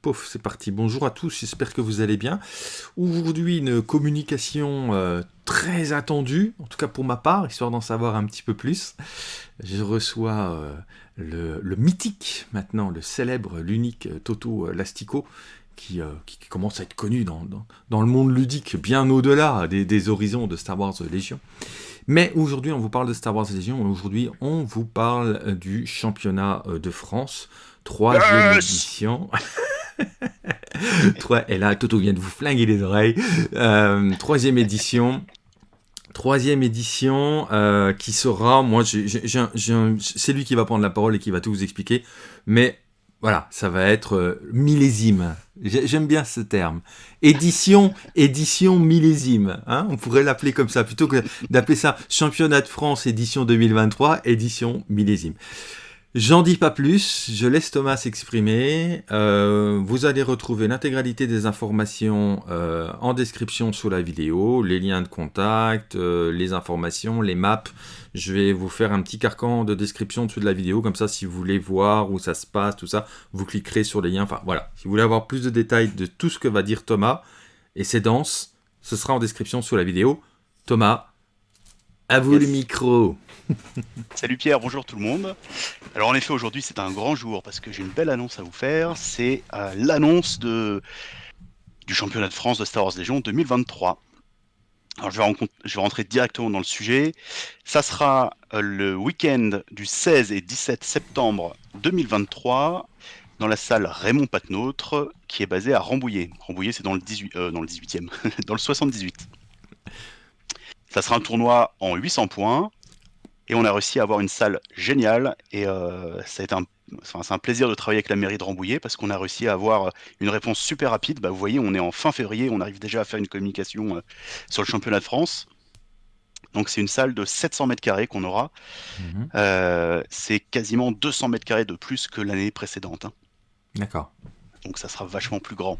Pouf, c'est parti. Bonjour à tous, j'espère que vous allez bien. Aujourd'hui, une communication euh, très attendue, en tout cas pour ma part, histoire d'en savoir un petit peu plus. Je reçois euh, le, mythique, maintenant, le célèbre, l'unique euh, Toto Lastico, qui, qui, commence à être connu dans, dans, le monde ludique, bien au-delà des, des, horizons de Star Wars Légion. Mais aujourd'hui, on vous parle de Star Wars Légion, aujourd'hui, on vous parle du championnat de France, troisième édition. et là, Toto vient de vous flinguer les oreilles. Euh, troisième édition. Troisième édition euh, qui sera, moi, c'est lui qui va prendre la parole et qui va tout vous expliquer. Mais voilà, ça va être euh, millésime. J'aime bien ce terme. Édition, édition millésime. Hein On pourrait l'appeler comme ça, plutôt que d'appeler ça championnat de France édition 2023, édition millésime. J'en dis pas plus, je laisse Thomas s'exprimer. Euh, vous allez retrouver l'intégralité des informations euh, en description sous la vidéo, les liens de contact, euh, les informations, les maps. Je vais vous faire un petit carcan de description dessous de la vidéo, comme ça si vous voulez voir où ça se passe, tout ça, vous cliquerez sur les liens. Enfin voilà, si vous voulez avoir plus de détails de tout ce que va dire Thomas et ses danses, ce sera en description sous la vidéo. Thomas, à vous le micro. Salut Pierre, bonjour tout le monde. Alors en effet aujourd'hui c'est un grand jour parce que j'ai une belle annonce à vous faire. C'est euh, l'annonce de du championnat de France de Star Wars Légion 2023. Alors je vais, je vais, rentrer directement dans le sujet. Ça sera euh, le week-end du 16 et 17 septembre 2023 dans la salle Raymond Patnôtre qui est basée à Rambouillet. Rambouillet c'est dans le 18 euh, dans le 18e, dans le 78. Ça sera un tournoi en 800 points. Et on a réussi à avoir une salle géniale. Et euh, ça a été un, c'est un plaisir de travailler avec la mairie de Rambouillet parce qu'on a réussi à avoir une réponse super rapide. Bah, vous voyez, on est en fin février, on arrive déjà à faire une communication euh, sur le championnat de France. Donc c'est une salle de 700 mètres carrés qu'on aura. Mhm. Euh, c'est quasiment 200 mètres carrés de plus que l'année précédente. Hein. D'accord. Donc ça sera vachement plus grand.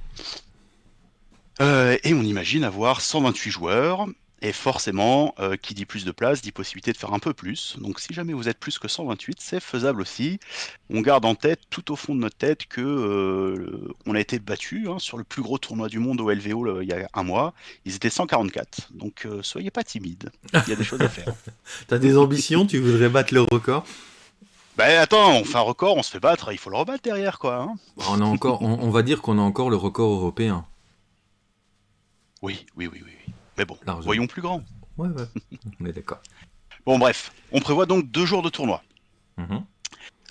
et on imagine avoir 128 joueurs. Et forcément, euh, qui dit plus de place, dit possibilité de faire un peu plus. Donc si jamais vous êtes plus que 128, c'est faisable aussi. On garde en tête, tout au fond de notre tête, que euh, on a été battu hein, sur le plus gros tournoi du monde au LVO il y a un mois. Ils étaient 144. Donc euh, soyez pas timide. Il y a des choses à faire. T'as des ambitions? Tu voudrais battre le record? Ben attends, on fait un record, on se fait battre, il faut le rebattre derrière quoi. Hein. on, a encore, on, va dire qu'on a encore le record européen. Oui, oui, oui, oui. Mais bon, voyons plus grand. Ouais, ouais, on est d'accord. Bon, bref, on prévoit donc deux jours de tournoi. Mhm.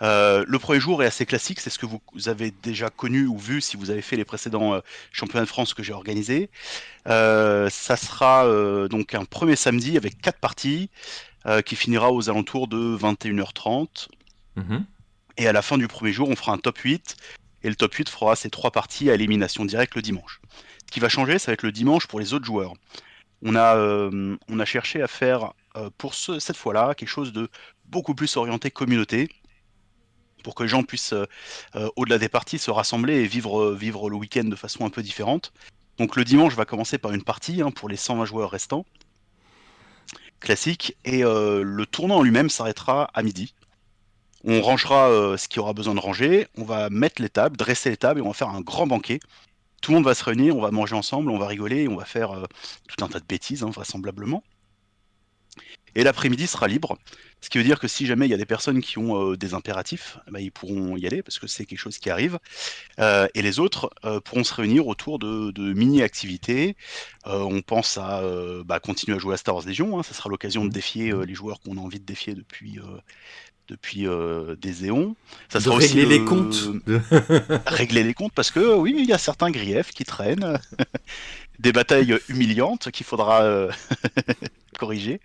Euh, le premier jour est assez classique, c'est ce que vous avez déjà connu ou vu si vous avez fait les précédents euh, championnats de France que j'ai organisés. Euh, ça sera donc un premier samedi avec quatre parties qui finira aux alentours de 21h30. Mhm. Et à la fin du premier jour, on fera un top 8 et le top 8 fera ses trois parties à élimination directe le dimanche. Ce qui va changer, ça va être le dimanche pour les autres joueurs on a, euh, on a cherché à faire euh, pour ce, cette fois-là quelque chose de beaucoup plus orienté communauté pour que les gens puissent, euh, au-delà des parties, se rassembler et vivre, le week-end de façon un peu différente. Donc le dimanche va commencer par une partie hein, pour les 120 joueurs restants, classique, et le tournoi en lui-même s'arrêtera à midi. On rangera ce qui aura besoin de ranger, on va mettre les tables, dresser les tables et on va faire un grand banquet tout le monde va se réunir, on va manger ensemble, on va rigoler, on va faire euh, tout un tas de bêtises, hein, vraisemblablement. Et l'après-midi sera libre, ce qui veut dire que si jamais il y a des personnes qui ont euh, des impératifs, bah, ils pourront y aller parce que c'est quelque chose qui arrive. Euh, et les autres pourront se réunir autour de, mini-activités. on pense à bah, continuer à jouer à Star Wars Legion, hein, ça sera l'occasion de défier les joueurs qu'on a envie de défier depuis depuis euh, des éons. Ça sera régler les comptes. régler les comptes parce que oui, il y a certains griefs qui traînent, des batailles humiliantes qu'il faudra euh, corriger.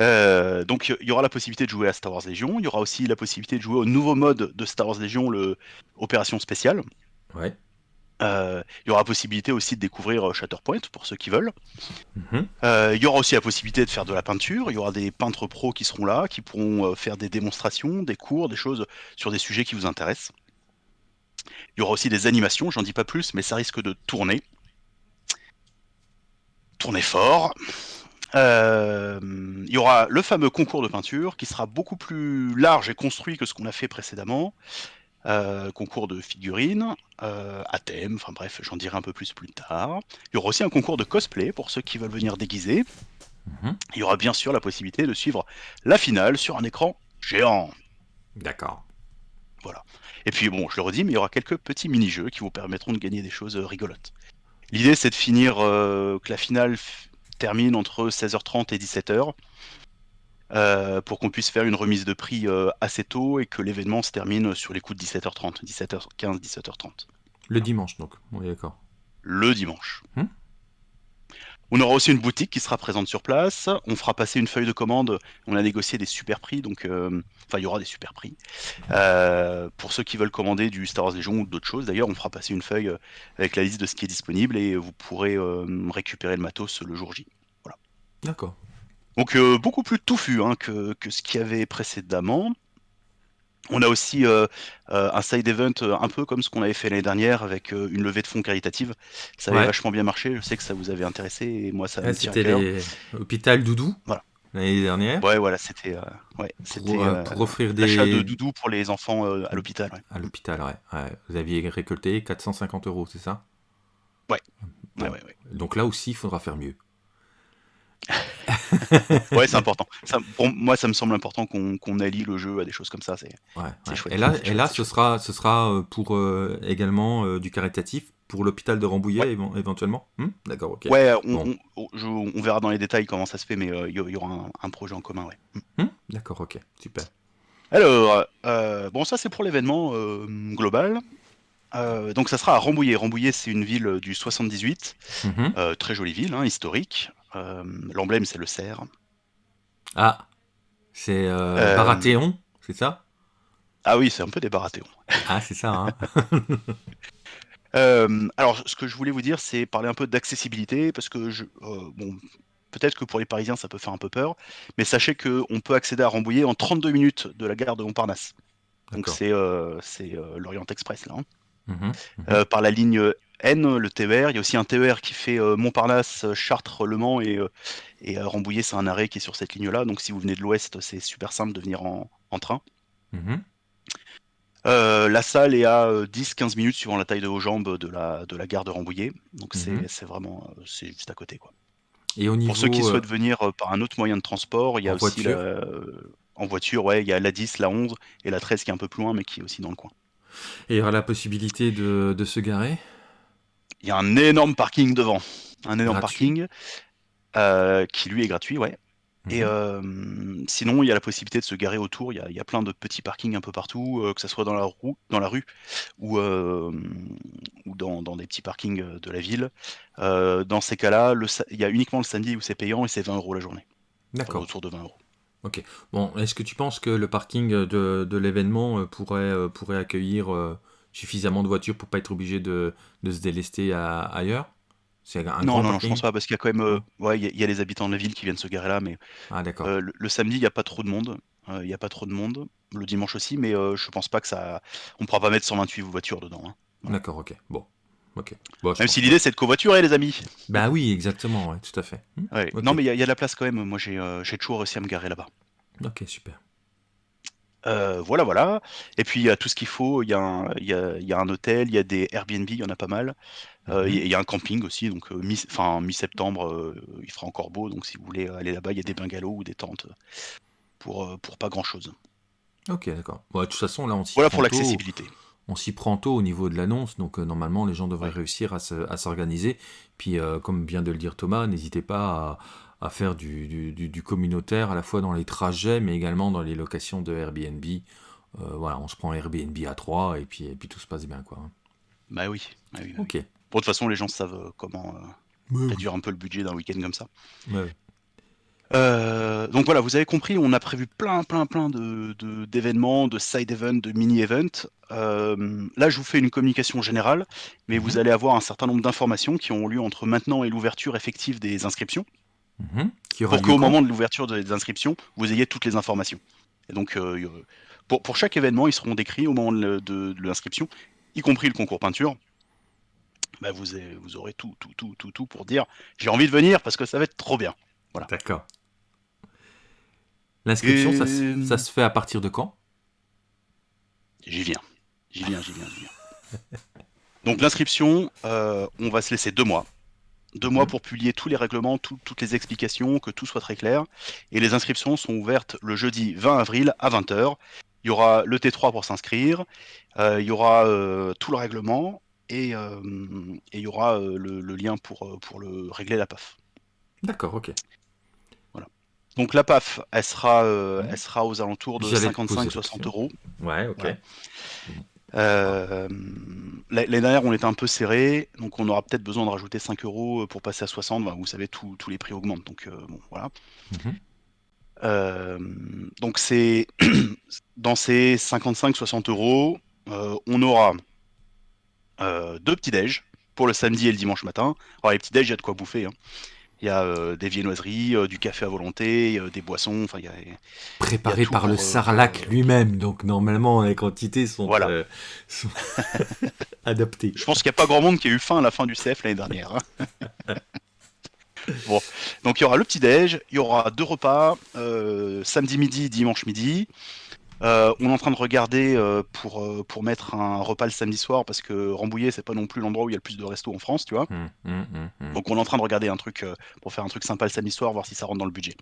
Euh, donc il y aura la possibilité de jouer à Star Wars Légion, il y aura aussi la possibilité de jouer au nouveau mode de Star Wars Légion, le Opération Spéciale. Ouais. Euh, il y aura possibilité aussi de découvrir euh, Shatterpoint pour ceux qui veulent. Mhm. Euh, il y aura aussi la possibilité de faire de la peinture. Il y aura des peintres pros qui seront là, qui pourront faire des démonstrations, des cours, des choses sur des sujets qui vous intéressent. Il y aura aussi des animations, j'en dis pas plus, mais ça risque de tourner. Tourner fort. il y aura le fameux concours de peinture qui sera beaucoup plus large et construit que ce qu'on a fait précédemment. Euh, concours de figurines, euh, à thème, enfin bref, j'en dirai un peu plus plus tard. Il y aura aussi un concours de cosplay pour ceux qui veulent venir déguiser. Mhm. Il y aura bien sûr la possibilité de suivre la finale sur un écran géant. D'accord. Et puis bon, je le redis, mais il y aura quelques petits mini-jeux qui vous permettront de gagner des choses euh, rigolotes. L'idée c'est de finir euh, que la finale termine entre 16h30 et 17h euh, pour qu'on puisse faire une remise de prix euh, assez tôt et que l'événement se termine sur les coups de 17h30, 17h15, 17h30 Le dimanche, donc. On est d'accord. le dimanche. Hmm. On aura aussi une boutique qui sera présente sur place. On fera passer une feuille de commande. On a négocié des super prix, donc euh, enfin il y aura des super prix. Euh, pour ceux qui veulent commander du Star Wars Légion ou d'autres choses, d'ailleurs, on fera passer une feuille avec la liste de ce qui est disponible et vous pourrez euh, récupérer le matos le jour J. D'accord. Donc euh, beaucoup plus touffu hein, que, que ce qu'il y avait précédemment. On a aussi euh, euh, un side event un peu comme ce qu'on avait fait l'année dernière avec une levée de fonds caritative. Ça avait Ouais. vachement bien marché. Je sais que ça vous avait intéressé et moi ça à C'était cœur. les Hôpital Doudou. Voilà. L'année dernière. Ouais, voilà, c'était ouais, c'était pour, pour offrir des. l'achat de doudous pour les enfants à l'hôpital. ouais. À l'hôpital, ouais. Vous aviez récolté 450 euros, c'est ça? Ouais. Bon. Ouais, ouais, ouais. Donc là aussi, il faudra faire mieux. Ouais, c'est important. Ça, pour moi, ça me semble important qu'on allie le jeu à des choses comme ça. C'est Ouais, chouette, Et là, et là ce sera, ce sera euh, pour euh, également euh, du caritatif pour l'hôpital de Rambouillet évent- éventuellement? Hmm? D'accord, ok. ouais, on, Bon. on- je- on verra dans les détails comment ça se fait, mais euh, il y, y aura un, un projet en commun. Ouais. Hmm D'accord, ok, super. Alors, bon, ça c'est pour l'événement global. Euh, donc ça sera à Rambouillet. Rambouillet, c'est une ville du 78, Mhm. euh, très jolie ville, hein, historique. Euh, L'emblème, c'est le cerf. Ah, c'est euh, Euh, Baratheon, c'est ça? Ah oui, c'est un peu des Baratheons. Ah, c'est ça, hein Euh, alors, ce que je voulais vous dire, c'est parler un peu d'accessibilité, parce que je, bon, peut-être que pour les Parisiens, ça peut faire un peu peur, mais sachez qu'on peut accéder à Rambouillet en 32 minutes de la gare de Montparnasse. Donc c'est euh, euh, l'Orient Express là. hein. Mhm, mhm. Euh, par la ligne N, le TER. Il y a aussi un TER qui fait euh, Montparnasse, euh, Chartres, Le Mans et, et Rambouillet, c'est un arrêt qui est sur cette ligne-là. Donc si vous venez de l'ouest, c'est super simple de venir en, en train. Mhm. Euh, la salle est à euh, 10-15 minutes suivant la taille de vos jambes de la, de la gare de Rambouillet. Donc c'est c'est vraiment c'est juste à côté. Quoi. Et au niveau. Pour ceux qui euh, souhaitent venir par un autre moyen de transport, il y a En aussi voiture la, en voiture, ouais, il y a la 10, la 11 et la 13 qui est un peu plus loin mais qui est aussi dans le coin. Et il y aura la possibilité de, de se garer Il y a un énorme parking devant, un énorme Gratuit. parking euh, qui lui est gratuit, ouais. Et Mhm. euh, sinon, il y a la possibilité de se garer autour. Il y a, il y a plein de petits parkings un peu partout, euh, que ce soit dans la, roue, dans la rue ou, ou dans, dans des petits parkings de la ville. Dans ces cas-là, il y a uniquement le samedi où c'est payant et c'est 20 euros la journée. Enfin, D'accord. autour de 20 euros. Bon, est-ce que tu penses que le parking de, de l'événement euh, pourrait, euh, pourrait accueillir euh, suffisamment de voitures pour pas être obligé de, de se délester à- ailleurs? C'est un non, grand non, non, je parking pense pas, parce qu'il y a quand même, euh, ouais, il y, a- il y a les habitants de la ville qui viennent se garer là, mais Ah, d'accord. euh, le, le samedi, il n'y a pas trop de monde. Euh, Il n'y a pas trop de monde. Le dimanche aussi, mais euh, je pense pas que ça. On pourra pas mettre 128 voitures dedans. hein. D'accord, ok. Bon. Ok. Bon, je Même si l'idée c'est de covoiturer, les amis. Bah oui, exactement, ouais, tout à fait. Hmm, Ouais. Non, mais il y, a- il y a de la place quand même. Moi, j'ai euh, toujours réussi à me garer là-bas. Ok, super. Euh, voilà, voilà. Et puis, il y a tout ce qu'il faut. Il y, a un- il y, a, il y a un hôtel, il y a des Airbnb, il y en a pas mal. Euh, Mhm. Il y, a- il y a un camping aussi. Donc, euh, mi, mi-septembre, euh, il fera encore beau. Donc, si vous voulez aller là-bas, il y a des bungalows ou des tentes pour, euh, pour pas grand-chose. Ok, d'accord. Bon, de toute façon, là, on Voilà pour l'accessibilité. On s'y prend tôt au niveau de l'annonce, donc euh, normalement, les gens devraient Ouais. réussir à se- à s'organiser. Puis, euh, comme vient de le dire Thomas, n'hésitez pas à, à faire du, du- du- du communautaire à la fois dans les trajets, mais également dans les locations de Airbnb. Euh, voilà, on se prend Airbnb à 3 et puis, et puis tout se passe bien, quoi. hein. Bah oui. bah oui, bah oui. Ok. Bon, de toute façon, les gens savent comment réduire un peu le budget d'un week-end comme ça. Ouais. Euh, donc voilà, vous avez compris, on a prévu plein, plein, plein de, de- d'événements, de side events, de mini events. Euh, là, je vous fais une communication générale, mais vous Mhm. allez avoir un certain nombre d'informations qui ont lieu entre maintenant et l'ouverture effective des inscriptions, Mhm. Qui pour qu'au moment de l'ouverture des inscriptions, vous ayez toutes les informations. Et donc, euh, pour, pour chaque événement, ils seront décrits au moment de, de- de l'inscription, y compris le concours peinture. Bah, vous, avez- vous aurez tout, tout, tout, tout, tout pour dire j'ai envie de venir parce que ça va être trop bien. D'accord. L'inscription, ça, se- Et- ça se fait à partir de quand? J'y viens. J'y viens, j'y viens, j'y viens. Donc l'inscription, euh, on va se laisser deux mois. Deux mois Mhm. pour publier tous les règlements, tout- toutes les explications, que tout soit très clair. Et les inscriptions sont ouvertes le jeudi 20 avril à 20h. Il y aura le T3 pour s'inscrire, euh, il y aura euh, tout le règlement et, et il y aura le, le lien pour, pour le régler la PAF. D'accord, ok. Donc la PAF, elle sera, euh, elle sera aux alentours de J'allais te poser la 55-60 question. euros. Ouais, ok. Ouais. Euh, L'année dernière, on était un peu serré, donc on aura peut-être besoin de rajouter 5 euros pour passer à 60. Bah, vous savez, tous tous les prix augmentent, donc euh, bon, voilà. Mhm. Euh, donc c'est dans ces 55-60 euros, euh, on aura euh, deux petits déj pour le samedi et le dimanche matin. Alors les petits déj, il y a de quoi bouffer. hein. Il y a euh, des viennoiseries, euh, du café à volonté, euh, des boissons. Enfin, il y a Préparé par le pour, euh, sarlac euh, lui-même, donc normalement les quantités sont, Voilà. sont adaptées. Je pense qu'il n'y a pas grand monde qui a eu faim à la fin du CF l'année dernière. hein. bon, donc il y aura le petit-déj, il y aura deux repas, samedi midi, dimanche midi. Euh, on est en train de regarder euh, pour, euh, pour mettre un repas le samedi soir parce que Rambouillet, c'est pas non plus l'endroit où il y a le plus de restos en France, tu vois. Hum, hum, hum. Donc on est en train de regarder un truc euh, pour faire un truc sympa le samedi soir, voir si ça rentre dans le budget.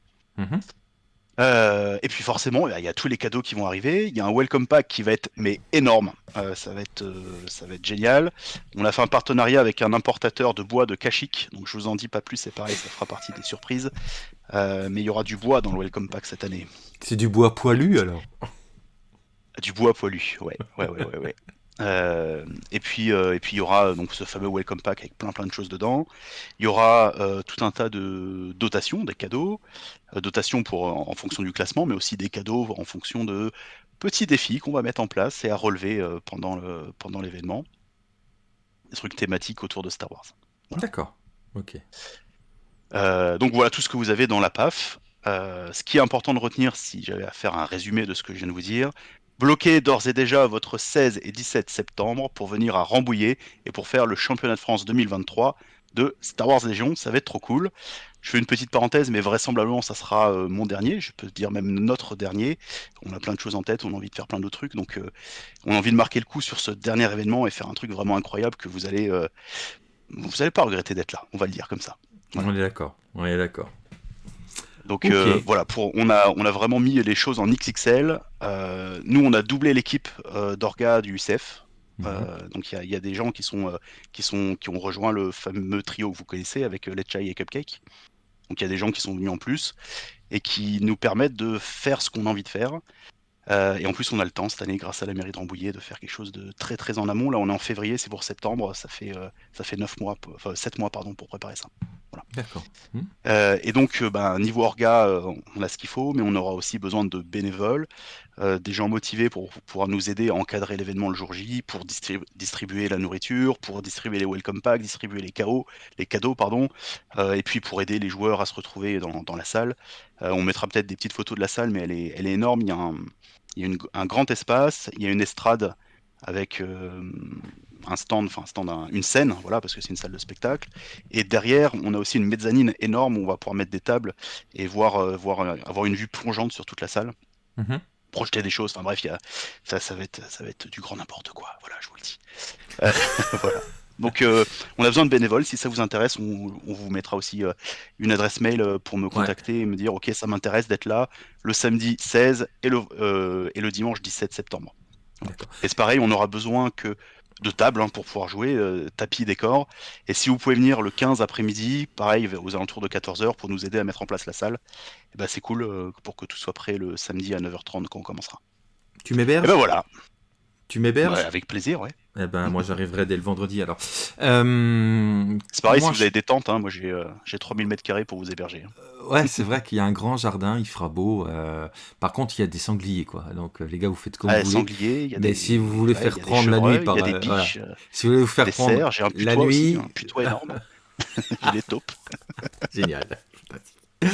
Et puis forcément, il y a tous les cadeaux qui vont arriver. Il y a un welcome pack qui va être mais énorme. Euh, ça va être, euh, ça va être génial. On a fait un partenariat avec un importateur de bois de Kashik. Donc je vous en dis pas plus, c'est pareil, ça fera partie des surprises. Euh, mais il y aura du bois dans le welcome pack cette année. C'est du bois poilu alors? Du bois poilu, ouais, ouais, ouais, ouais. ouais. Euh, et puis, euh, et puis il y aura donc ce fameux welcome pack avec plein plein de choses dedans. Il y aura euh, tout un tas de dotations, des cadeaux, dotations pour en, en fonction du classement, mais aussi des cadeaux en fonction de petits défis qu'on va mettre en place et à relever pendant le pendant l'événement. Des trucs thématiques autour de Star Wars. D'accord, ok. Donc voilà tout ce que vous avez dans la PAF. Ce qui est important de retenir, si j'avais à faire un résumé de ce que je viens de vous dire, bloquez d'ores et déjà votre 16 et 17 septembre pour venir à Rambouillet et pour faire le championnat de France 2023 de Star Wars Légion. Ça va être trop cool. Je fais une petite parenthèse, mais vraisemblablement ça sera euh, mon dernier. Je peux dire même notre dernier. On a plein de choses en tête, on a envie de faire plein d'autres trucs, donc euh, on a envie de marquer le coup sur ce dernier événement et faire un truc vraiment incroyable que vous allez, euh, vous allez pas regretter d'être là. On va le dire comme ça. On est d'accord, on est d'accord. Donc euh, voilà, pour, on, a, on a vraiment mis les choses en XXL. Euh, nous, on a doublé l'équipe euh, d'Orga du UCF. Mhm. Donc il y a, il y a des gens qui, sont, qui, sont, qui ont rejoint le fameux trio que vous connaissez avec Letchai et Cupcake. Donc il y a des gens qui sont venus en plus et qui nous permettent de faire ce qu'on a envie de faire. Et en plus, on a le temps cette année, grâce à la mairie de Rambouillet, de faire quelque chose de très très en amont. Là, on est en février, c'est pour septembre. Ça fait, ça fait 9 mois, pour- enfin 7 mois pardon, pour préparer ça. D'accord. Hum. Euh, et donc, euh, ben, niveau orga, euh, on a ce qu'il faut, mais on aura aussi besoin de bénévoles, euh, des gens motivés pour, pour pouvoir nous aider à encadrer l'événement le jour J, pour distribu- distribuer la nourriture, pour distribuer les welcome packs, distribuer les, cadeaux, les cadeaux, pardon, et puis pour aider les joueurs à se retrouver dans, dans la salle. On mettra peut-être des petites photos de la salle, mais elle est, elle est énorme. Il y a, un, il y a une- un grand espace, il y a une estrade avec un stand, enfin un stand, un- une scène, voilà, parce que c'est une salle de spectacle. Et derrière, on a aussi une mezzanine énorme où on va pouvoir mettre des tables et voir, euh, voir euh, avoir une vue plongeante sur toute la salle, Mhm. projeter des choses. Enfin bref, il y a, ça, ça va être, ça va être du grand n'importe quoi. Voilà, je vous le dis. Euh, voilà. Donc, euh, on a besoin de bénévoles. Si ça vous intéresse, on, on vous mettra aussi euh, une adresse mail pour me contacter et me dire, ok, ça m'intéresse d'être là le samedi 16 et le, et le dimanche 17 septembre. Et c'est pareil, on aura besoin que de tables hein, pour pouvoir jouer, euh, tapis, décor. Et si vous pouvez venir le 15 après-midi, pareil, aux alentours de 14h pour nous aider à mettre en place la salle, eh ben, c'est cool euh, pour que tout soit prêt le samedi à 9h30 quand on commencera. Tu Et m'héberges ben voilà, Tu m'héberges? Ouais, avec plaisir, ouais. Eh ben, moi, j'arriverai dès le vendredi alors. Euh, C'est pareil, Moi, si vous avez des tentes, hein, moi j'ai euh, j'ai 3000 mètres carrés pour vous héberger. hein. Ouais, c'est vrai qu'il y a un grand jardin, il fera beau. euh, Par contre, il y a des sangliers, quoi. Donc, euh, les gars, vous faites comme Ah, vous voulez. y a Mais des, si vous voulez ouais, faire prendre la nuit par, il y a des voilà. biches, Si vous voulez vous faire prendre un putois la aussi, nuit, un putois énorme. j'ai des taupes. Génial.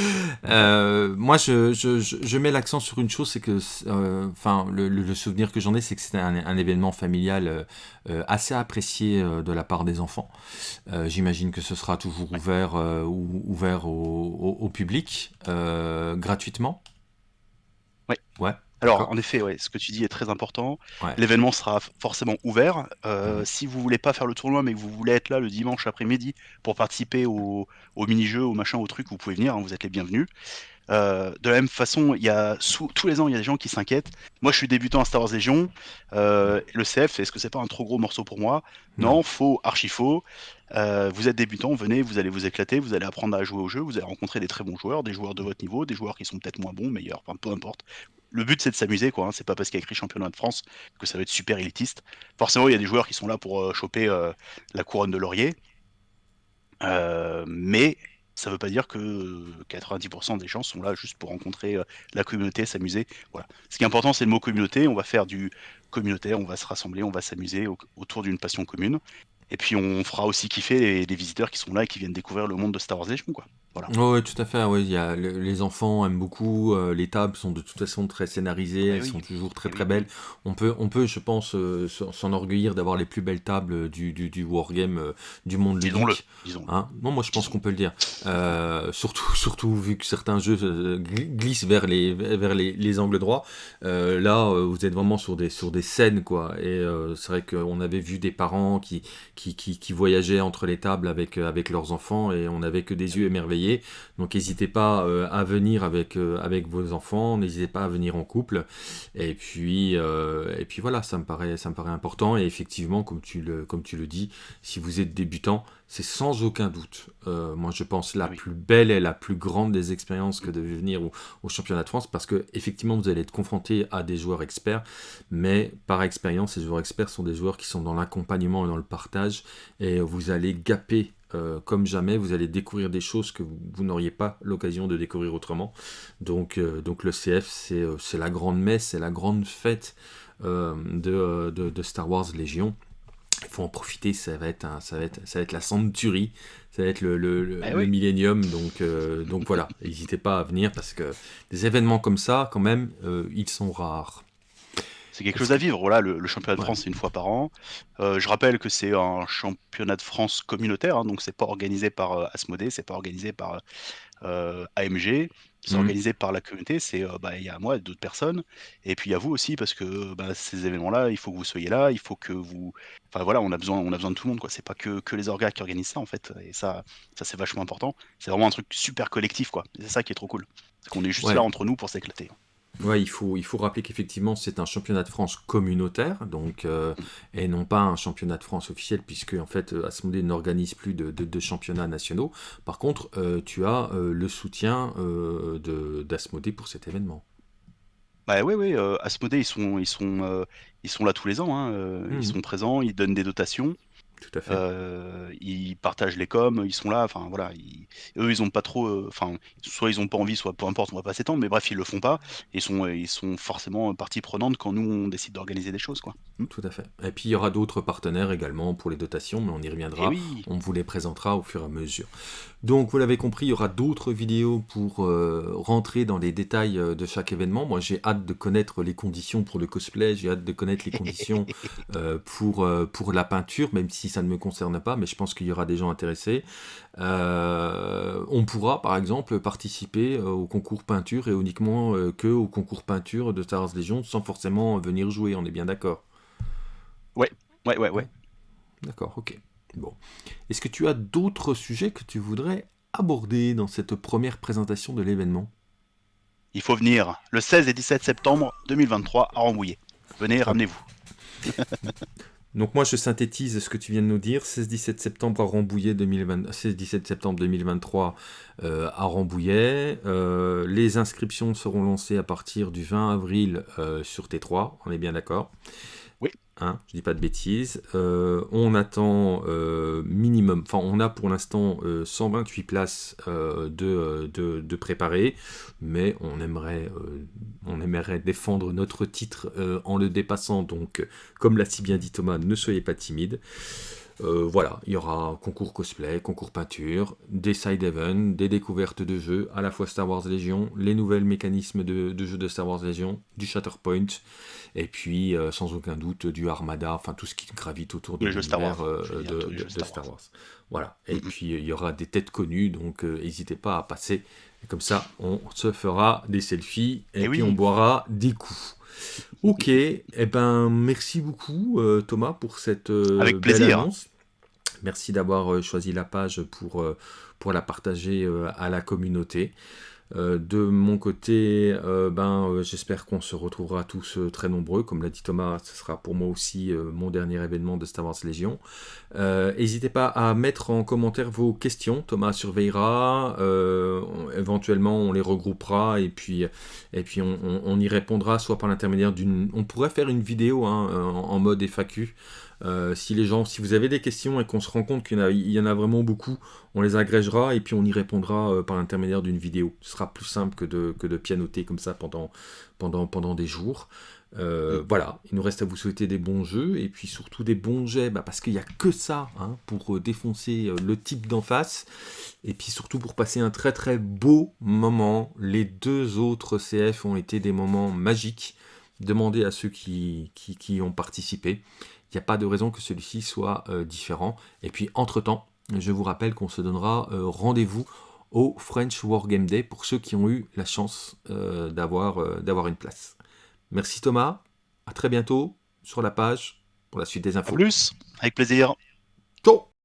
Euh, moi, je, je, je, mets l'accent sur une chose, c'est que, euh, enfin, le, le- souvenir que j'en ai, c'est que c'était un, un événement familial euh, euh, assez apprécié euh, de la part des enfants. Euh, J'imagine que ce sera toujours ouvert, euh, ou, ouvert au, au, au public, euh, gratuitement? Ouais. Ouais. Alors, en effet, ouais, ce que tu dis est très important. L'événement sera forcément ouvert. Euh, mhm. Si vous voulez pas faire le tournoi, mais que vous voulez être là le dimanche après-midi pour participer au, mini-jeu, au machin, au truc, vous pouvez venir, hein, vous êtes les bienvenus. Euh, de la même façon, il y a tous les ans, il y a des gens qui s'inquiètent. Moi, je suis débutant à Star Wars Legion. Euh, le CF, est-ce que c'est pas un trop gros morceau pour moi? Non, faux, archi faux. Euh, vous êtes débutant, venez, vous allez vous éclater, vous allez apprendre à jouer au jeu, vous allez rencontrer des très bons joueurs, des joueurs de votre niveau, des joueurs qui sont peut-être moins bons, meilleurs, enfin, peu importe. Le but c'est de s'amuser, quoi. Hein. C'est pas parce qu'il y a écrit championnat de France que ça va être super élitiste. Forcément, il y a des joueurs qui sont là pour choper la couronne de laurier. mais ça veut pas dire que 90% des gens sont là juste pour rencontrer la communauté, s'amuser. Voilà. Ce qui est important, c'est le mot communauté. On va faire du communautaire, on va se rassembler, on va s'amuser autour d'une passion commune. Et puis on fera aussi kiffer les, visiteurs qui sont là et qui viennent découvrir le monde de Star Wars Legion, quoi. Oui, tout à fait. Oui, il y a, les enfants aiment beaucoup. Euh, les tables sont de toute façon très scénarisées. elles sont toujours très très belles. On peut, on peut, je pense, euh, s'enorgueillir d'avoir les plus belles tables du, du, du wargame euh, du monde disons-le. Hein? Non, moi je pense qu'on peut le dire. surtout, surtout vu que certains jeux glissent vers les, vers les, les angles droits. là, vous êtes vraiment sur des, sur des scènes, quoi. Et c'est vrai qu'on avait vu des parents qui, qui, qui, qui, voyageaient entre les tables avec, avec leurs enfants et on n'avait que des yeux émerveillés donc n'hésitez pas euh, à venir avec, euh, avec vos enfants, n'hésitez pas à venir en couple. Et puis, euh, et puis voilà, ça me, paraît, ça me paraît important. Et effectivement, comme tu le, comme tu le dis, si vous êtes débutant, c'est sans aucun doute, moi je pense, la plus belle et la plus grande des expériences que de venir au, championnat de France, parce que effectivement vous allez être confronté à des joueurs experts, mais par expérience, ces joueurs experts sont des joueurs qui sont dans l'accompagnement et dans le partage, et vous allez gaper euh, comme jamais, vous allez découvrir des choses que vous, n'auriez pas l'occasion de découvrir autrement. Donc, euh, donc le CF, euh, c'est la grande messe, c'est la grande fête de, de, Star Wars Légion. Il faut en profiter, ça va être, ça va être, ça va être la centurie, ça va être le, le, le, eh millénium. Donc, donc voilà, n'hésitez pas à venir parce que des événements comme ça, quand même, ils sont rares. C'est quelque chose à vivre. Voilà, le, championnat de France, c'est une fois par an. Euh, je rappelle que c'est un championnat de France communautaire, hein, donc c'est pas organisé par euh, Asmodée, c'est pas organisé par euh, AMG, c'est mmh. organisé par la communauté. C'est bah, il y a moi, d'autres personnes, et puis il y a vous aussi parce que bah, ces événements-là, il faut que vous soyez là, il faut que vous. Enfin voilà, on a besoin, on a besoin de tout le monde quoi. C'est pas que, que les orgas qui organisent ça en fait, et ça, ça c'est vachement important. C'est vraiment un truc super collectif quoi. C'est ça qui est trop cool. C'est qu'on est juste là entre nous pour s'éclater. Ouais, il faut, il faut rappeler qu'effectivement, c'est un championnat de France communautaire, donc, euh, et non pas un championnat de France officiel, puisque en fait, Asmodée n'organise plus de, de, championnats nationaux. Par contre, euh, tu as euh, le soutien d'Asmodée pour cet événement. Bah oui, oui, Asmodée, ils sont, ils, sont, ils sont là tous les ans, hein, ils mmh. sont présents, ils donnent des dotations. Tout à fait. Euh, ils partagent les coms, ils sont là, enfin voilà, eux ils ont pas trop, euh, enfin soit ils ont pas envie, soit peu importe, on va pas s'étendre, mais bref ils le font pas, ils sont ils sont forcément partie prenante quand nous on décide d'organiser des choses quoi. Mmh, tout à fait. Et puis il y aura d'autres partenaires également pour les dotations, mais on y reviendra, eh on vous les présentera au fur et à mesure. Donc vous l'avez compris, il y aura d'autres vidéos pour euh, rentrer dans les détails de chaque événement. Moi j'ai hâte de connaître les conditions pour le cosplay, j'ai hâte de connaître les conditions pour pour la peinture, même si ça ne me concerne pas, mais je pense qu'il y aura des gens intéressés. Euh, on pourra, par exemple, participer euh, au concours peinture et uniquement euh, que au concours peinture de Star Wars Legion sans forcément venir jouer, on est bien d'accord? Ouais, ouais, ouais, ouais. D'accord, ok. Bon. Est-ce que tu as d'autres sujets que tu voudrais aborder dans cette première présentation de l'événement? Il faut venir le 16 et 17 septembre 2023 à Rambouillet. Venez, ramenez-vous. Donc moi je synthétise ce que tu viens de nous dire, 16-17 septembre à Rambouillet 16-17 septembre 2023 euh, à Rambouillet. Euh, les inscriptions seront lancées à partir du 20 avril euh, sur T3, on est bien d'accord Hein, je dis pas de bêtises. Euh, on attend euh, minimum, enfin on a pour l'instant 128 euh, places de, préparer, mais on aimerait, on aimerait défendre notre titre en le dépassant, donc comme l'a si bien dit Thomas, ne soyez pas timide. Voilà, il y aura concours cosplay, concours peinture, des side events, des découvertes de jeux, à la fois Star Wars Légion, les nouvelles mécanismes de, de jeux de Star Wars Légion, du Shatterpoint, et puis euh, sans aucun doute du Armada, enfin tout ce qui gravite autour de l'univers euh, de, Star, Wars. Voilà, et puis il y aura des têtes connues, donc euh, n'hésitez pas à passer, comme ça on se fera des selfies, et, eh puis on boira des coups. Ok, eh ben merci beaucoup euh, Thomas pour cette euh, Avec belle plaisir. annonce. Merci d'avoir euh, choisi la page pour, euh, pour la partager à la communauté. Euh, de mon côté, euh, ben, euh, j'espère qu'on se retrouvera tous très nombreux. Comme l'a dit Thomas, ce sera pour moi aussi mon dernier événement de Star Wars Légion. N'hésitez pas à mettre en commentaire vos questions. Thomas surveillera. éventuellement, on les regroupera et puis, on, y répondra soit par l'intermédiaire d'une. On pourrait faire une vidéo hein, en mode FAQ. Euh, si les gens, si vous avez des questions et qu'on se rend compte qu'il y, en a- il y en a vraiment beaucoup, on les agrégera et puis on y répondra euh, par l'intermédiaire d'une vidéo. Ce sera plus simple que de, que de pianoter comme ça pendant, pendant, pendant des jours. Euh, Voilà, il nous reste à vous souhaiter des bons jeux et puis surtout des bons jets bah, parce qu'il n'y a que ça hein, pour défoncer le type d'en face et puis surtout pour passer un très très beau moment. Les deux autres CF ont été des moments magiques. Demandez à ceux qui, qui, qui ont participé. Il n'y a pas de raison que celui-ci soit euh, différent. Et puis entre-temps, je vous rappelle qu'on se donnera euh, rendez-vous au French Wargame Day pour ceux qui ont eu la chance euh, d'avoir une place. Merci Thomas, à très bientôt sur la page pour la suite des infos. plus, avec plaisir. Ciao